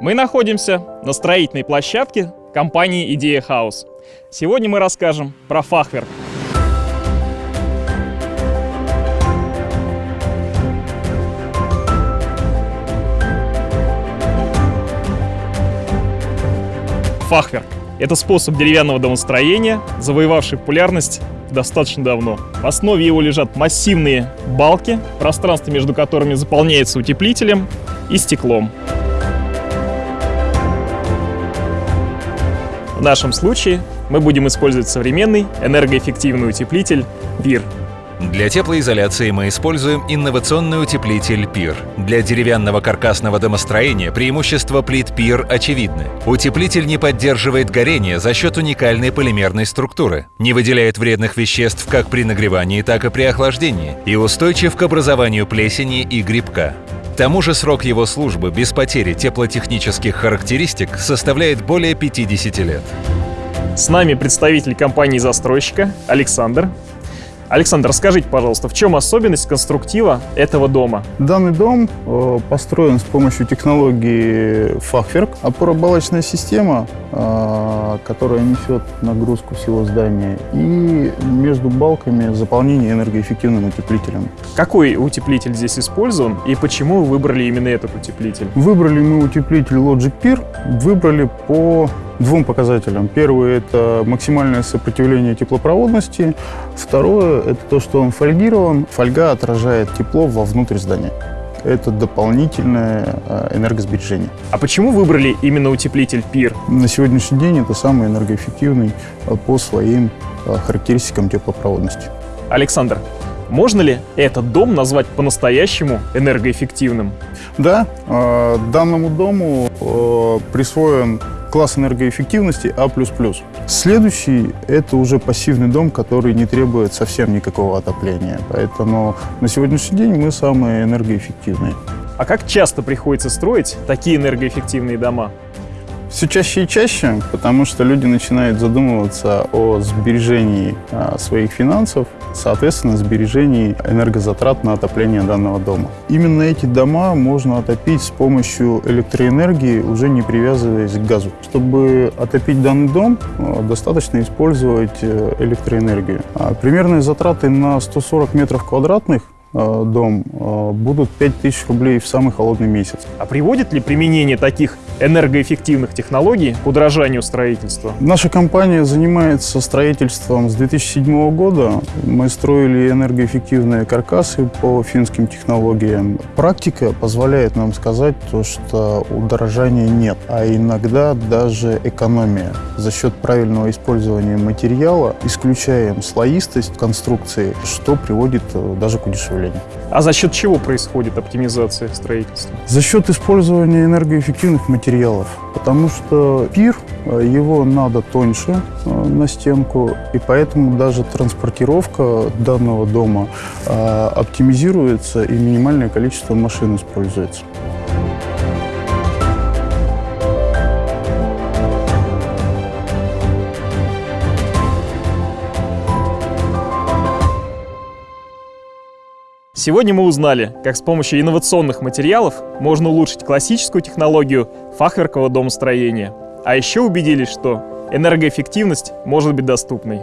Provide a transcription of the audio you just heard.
Мы находимся на строительной площадке компании «Идея Хаус». Сегодня мы расскажем про фахверк. Фахверк – это способ деревянного домостроения, завоевавший популярность достаточно давно. В основе его лежат массивные балки, пространство между которыми заполняется утеплителем и стеклом. В нашем случае мы будем использовать современный энергоэффективный утеплитель PIR. Для теплоизоляции мы используем инновационный утеплитель PIR. Для деревянного каркасного домостроения преимущества плит PIR очевидны. Утеплитель не поддерживает горение за счет уникальной полимерной структуры, не выделяет вредных веществ как при нагревании, так и при охлаждении и устойчив к образованию плесени и грибка. Тому же срок его службы без потери теплотехнических характеристик составляет более 50 лет. С нами представитель компании-застройщика Александр. Александр, расскажите, пожалуйста, в чем особенность конструктива этого дома? Данный дом э, построен с помощью технологии фахверк. Опоробалочная система, э, которая несет нагрузку всего здания, и между балками заполнение энергоэффективным утеплителем. Какой утеплитель здесь использован и почему вы выбрали именно этот утеплитель? Выбрали мы утеплитель Logic Peer, выбрали по двум показателям. Первый – это максимальное сопротивление теплопроводности. Второе – это то, что он фольгирован. Фольга отражает тепло вовнутрь здания. Это дополнительное э, энергосбережение. А почему выбрали именно утеплитель PIR? На сегодняшний день это самый энергоэффективный э, по своим э, характеристикам теплопроводности. Александр, можно ли этот дом назвать по-настоящему энергоэффективным? Да, данному дому присвоен класс энергоэффективности А++. Следующий – это уже пассивный дом, который не требует совсем никакого отопления. Поэтому на сегодняшний день мы самые энергоэффективные. А как часто приходится строить такие энергоэффективные дома? Все чаще и чаще, потому что люди начинают задумываться о сбережении а, своих финансов, соответственно, сбережении энергозатрат на отопление данного дома. Именно эти дома можно отопить с помощью электроэнергии, уже не привязываясь к газу. Чтобы отопить данный дом, а, достаточно использовать э, электроэнергию. А примерные затраты на 140 метров квадратных Э, дом, э, будут 5000 рублей в самый холодный месяц. А приводит ли применение таких энергоэффективных технологий к удорожанию строительства? Наша компания занимается строительством с 2007 года. Мы строили энергоэффективные каркасы по финским технологиям. Практика позволяет нам сказать, то, что удорожания нет, а иногда даже экономия. За счет правильного использования материала исключаем слоистость конструкции, что приводит э, даже к удешевлению. А за счет чего происходит оптимизация строительства? За счет использования энергоэффективных материалов. Потому что пир, э, его надо тоньше э, на стенку, и поэтому даже транспортировка данного дома э, оптимизируется и минимальное количество машин используется. Сегодня мы узнали, как с помощью инновационных материалов можно улучшить классическую технологию фахверкового домостроения. А еще убедились, что энергоэффективность может быть доступной.